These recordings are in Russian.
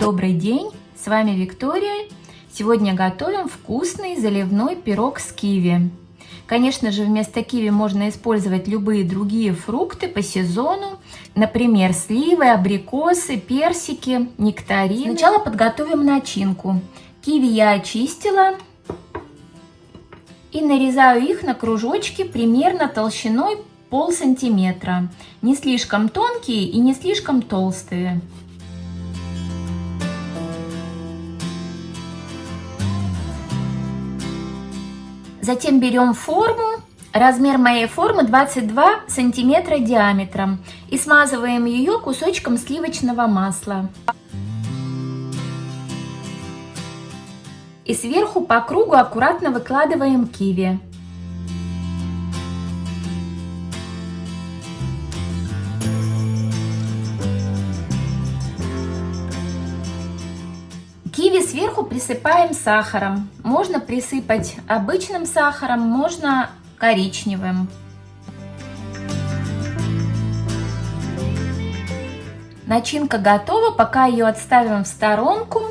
добрый день! С вами Виктория. Сегодня готовим вкусный заливной пирог с киви. Конечно же, вместо киви можно использовать любые другие фрукты по сезону. Например, сливы, абрикосы, персики, нектарины. Сначала подготовим начинку. Киви я очистила и нарезаю их на кружочки примерно толщиной пол сантиметра. Не слишком тонкие и не слишком толстые. Затем берем форму. Размер моей формы 22 сантиметра диаметром. И смазываем ее кусочком сливочного масла. И сверху по кругу аккуратно выкладываем киви. Киви сверху присыпаем сахаром. Можно присыпать обычным сахаром, можно коричневым. Начинка готова, пока ее отставим в сторонку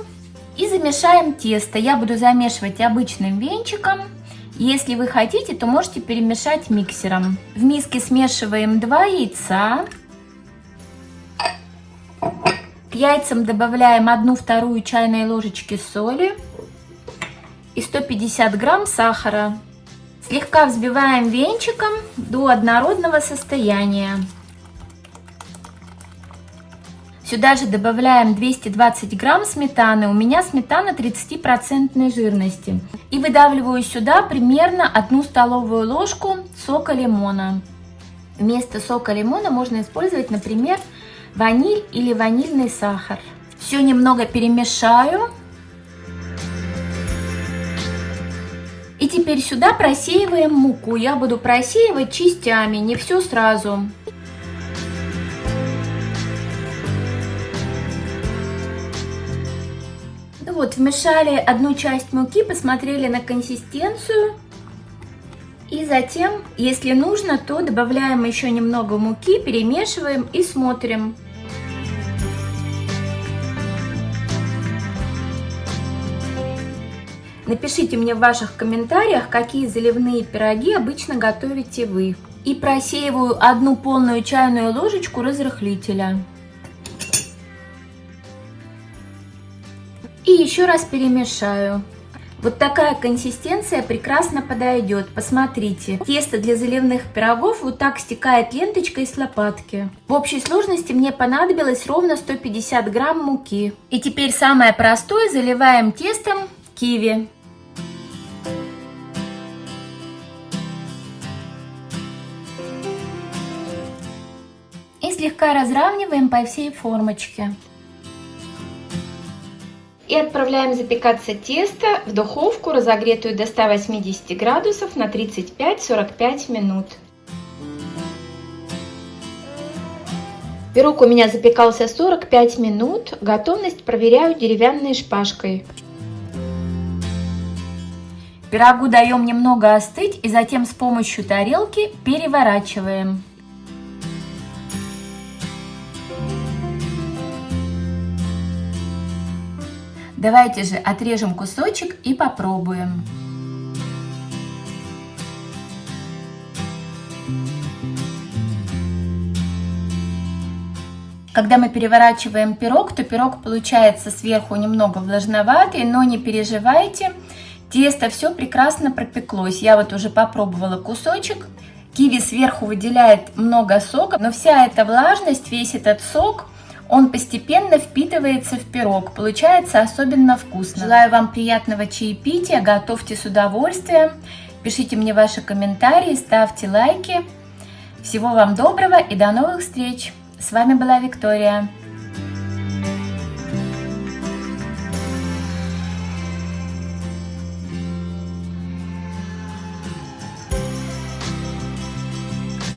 и замешаем тесто. Я буду замешивать обычным венчиком. Если вы хотите, то можете перемешать миксером. В миске смешиваем 2 яйца яйцам добавляем 1 вторую чайной ложечки соли и 150 грамм сахара. Слегка взбиваем венчиком до однородного состояния. Сюда же добавляем 220 грамм сметаны. У меня сметана 30% жирности. И выдавливаю сюда примерно 1 столовую ложку сока лимона. Вместо сока лимона можно использовать, например, ваниль или ванильный сахар. Все немного перемешаю. И теперь сюда просеиваем муку. Я буду просеивать частями, не все сразу. Ну вот, вмешали одну часть муки, посмотрели на консистенцию. И затем, если нужно, то добавляем еще немного муки, перемешиваем и смотрим. Напишите мне в ваших комментариях, какие заливные пироги обычно готовите вы. И просеиваю одну полную чайную ложечку разрыхлителя. И еще раз перемешаю. Вот такая консистенция прекрасно подойдет. Посмотрите. Тесто для заливных пирогов вот так стекает ленточкой с лопатки. В общей сложности мне понадобилось ровно 150 грамм муки. И теперь самое простое заливаем тестом киви. Слегка разравниваем по всей формочке. И отправляем запекаться тесто в духовку, разогретую до 180 градусов на 35-45 минут. Пирог у меня запекался 45 минут. Готовность проверяю деревянной шпажкой. Пирогу даем немного остыть и затем с помощью тарелки переворачиваем. Давайте же отрежем кусочек и попробуем. Когда мы переворачиваем пирог, то пирог получается сверху немного влажноватый, но не переживайте, тесто все прекрасно пропеклось. Я вот уже попробовала кусочек. Киви сверху выделяет много сока, но вся эта влажность, весь этот сок – он постепенно впитывается в пирог, получается особенно вкусно. Желаю вам приятного чаепития, готовьте с удовольствием, пишите мне ваши комментарии, ставьте лайки. Всего вам доброго и до новых встреч! С вами была Виктория.